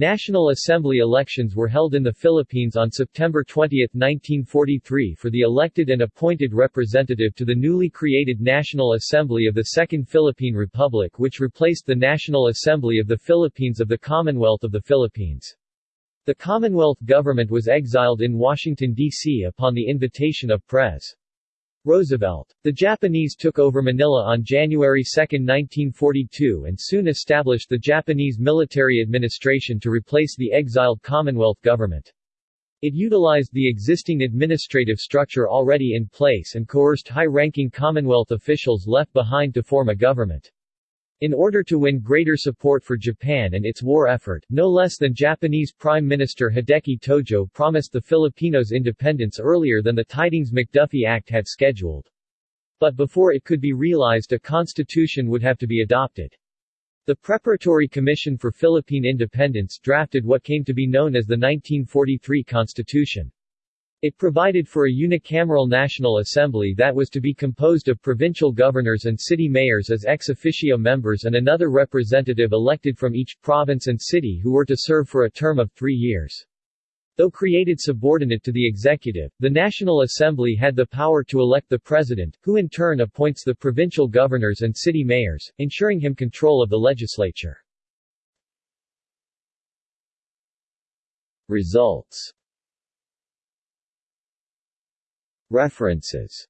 National Assembly elections were held in the Philippines on September 20, 1943 for the elected and appointed representative to the newly created National Assembly of the Second Philippine Republic which replaced the National Assembly of the Philippines of the Commonwealth of the Philippines. The Commonwealth government was exiled in Washington, D.C. upon the invitation of Pres. Roosevelt. The Japanese took over Manila on January 2, 1942 and soon established the Japanese military administration to replace the exiled Commonwealth government. It utilized the existing administrative structure already in place and coerced high-ranking Commonwealth officials left behind to form a government. In order to win greater support for Japan and its war effort, no less than Japanese Prime Minister Hideki Tojo promised the Filipinos independence earlier than the Tydings-McDuffie Act had scheduled. But before it could be realized a constitution would have to be adopted. The Preparatory Commission for Philippine Independence drafted what came to be known as the 1943 Constitution. It provided for a unicameral National Assembly that was to be composed of provincial governors and city mayors as ex officio members and another representative elected from each province and city who were to serve for a term of three years. Though created subordinate to the executive, the National Assembly had the power to elect the president, who in turn appoints the provincial governors and city mayors, ensuring him control of the legislature. Results References